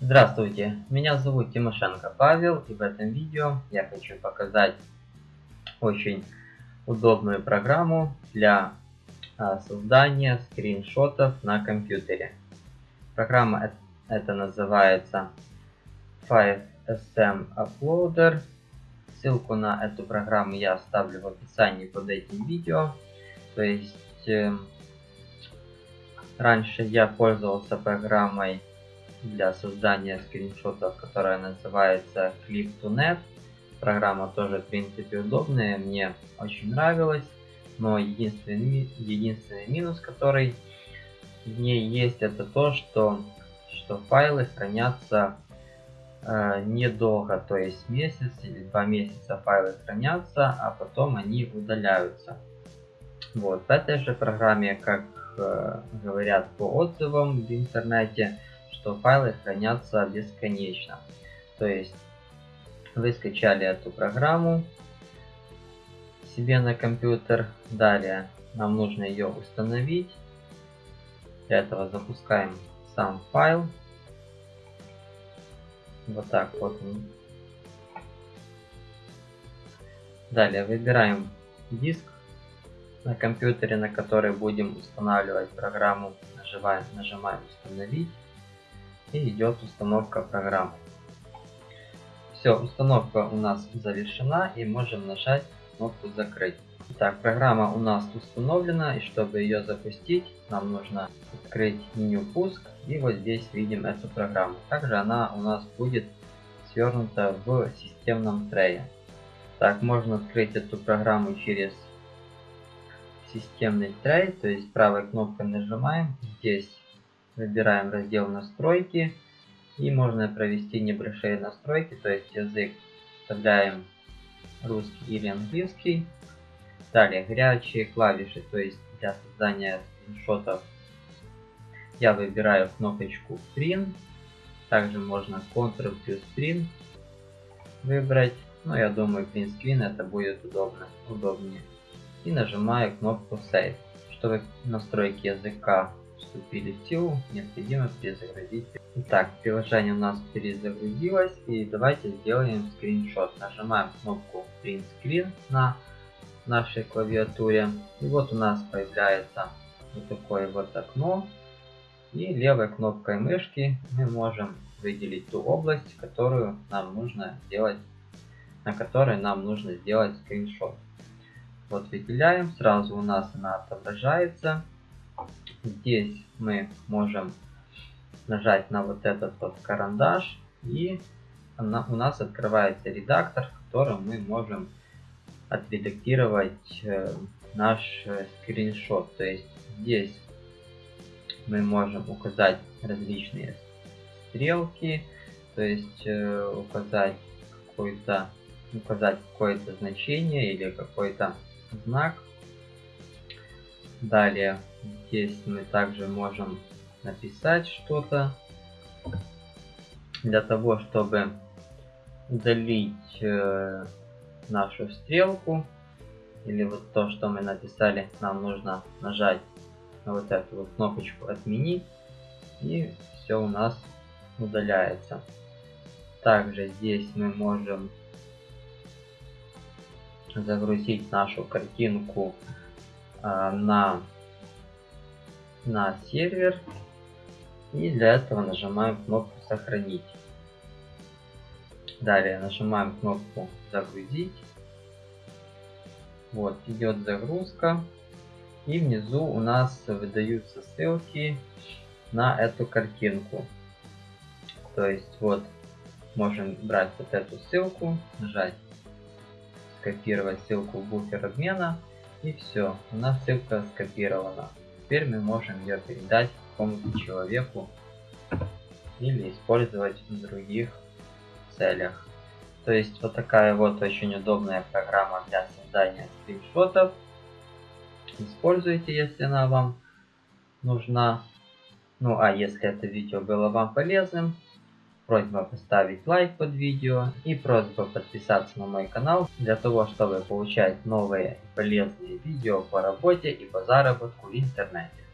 Здравствуйте, меня зовут Тимошенко Павел и в этом видео я хочу показать очень удобную программу для а, создания скриншотов на компьютере. Программа это называется 5SM Uploader. Ссылку на эту программу я оставлю в описании под этим видео. То есть э, раньше я пользовался программой для создания скриншотов, которая называется Clip2Net. Программа тоже в принципе удобная, мне очень нравилась, но единственный, единственный минус, который в ней есть, это то, что, что файлы хранятся э, недолго, то есть месяц или два месяца файлы хранятся, а потом они удаляются. Вот, в этой же программе, как э, говорят по отзывам в интернете, что файлы хранятся бесконечно. То есть вы скачали эту программу себе на компьютер. Далее нам нужно ее установить. Для этого запускаем сам файл. Вот так вот. Далее выбираем диск на компьютере, на который будем устанавливать программу. Нажимаем, нажимаем установить и идет установка программы. Все, установка у нас завершена и можем нажать кнопку закрыть. Итак, программа у нас установлена и чтобы ее запустить, нам нужно открыть меню пуск и вот здесь видим эту программу. Также она у нас будет свернута в системном трее. Так, можно открыть эту программу через системный трей, то есть правой кнопкой нажимаем, здесь Выбираем раздел настройки. И можно провести небольшие настройки, то есть язык вставляем русский или английский. Далее горячие клавиши, то есть для создания скриншотов я выбираю кнопочку Print. Также можно Ctrl плюс Print выбрать. Но я думаю Print Screen это будет удобно, удобнее. И нажимаю кнопку Save. Чтобы настройки языка вступили в силу, необходимо перезагрузить. Итак, приложение у нас перезагрузилось и давайте сделаем скриншот. Нажимаем кнопку Print Screen на нашей клавиатуре. И вот у нас появляется вот такое вот окно. И левой кнопкой мышки мы можем выделить ту область, которую нам нужно сделать, на которой нам нужно сделать скриншот. Вот выделяем, сразу у нас она отображается. Здесь мы можем нажать на вот этот вот карандаш и она, у нас открывается редактор, в котором мы можем отредактировать э, наш э, скриншот. То есть здесь мы можем указать различные стрелки, то есть э, указать какой-то указать какое-то значение или какой-то знак Далее здесь мы также можем написать что-то для того, чтобы удалить э, нашу стрелку или вот то, что мы написали, нам нужно нажать на вот эту вот кнопочку отменить и все у нас удаляется. Также здесь мы можем загрузить нашу картинку а, на, на сервер. И для этого нажимаем кнопку сохранить. Далее нажимаем кнопку загрузить. Вот, идет загрузка. И внизу у нас выдаются ссылки на эту картинку. То есть вот можем брать вот эту ссылку, нажать скопировать ссылку в буфер обмена и все, у нас ссылка скопирована. Теперь мы можем ее передать какому-то человеку или использовать в других целях. То есть вот такая вот очень удобная программа для создания скриншотов. Используйте, если она вам нужна. Ну а если это видео было вам полезным, Просьба поставить лайк под видео и просьба подписаться на мой канал для того, чтобы получать новые полезные видео по работе и по заработку в интернете.